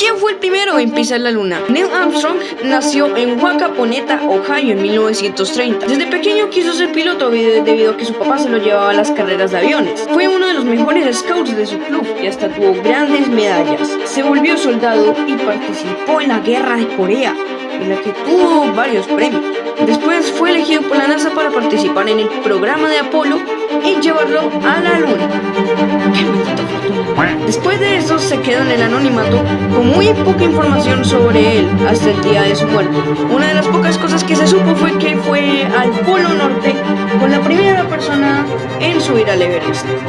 ¿Quién fue el primero en pisar la luna? Neil Armstrong nació en Wacaponeta, Ohio en 1930. Desde pequeño quiso ser piloto debido a que su papá se lo llevaba a las carreras de aviones. Fue uno de los mejores scouts de su club y hasta tuvo grandes medallas. Se volvió soldado y participó en la guerra de Corea, en la que tuvo varios premios. Después fue elegido por la NASA para participar en el programa de Apolo y llevarlo a la luna. Después de eso se quedó en el anonimato con muy poca información sobre él hasta el día de su muerte. Una de las pocas cosas que se supo fue que fue al Polo Norte con la primera persona en subir al Everest.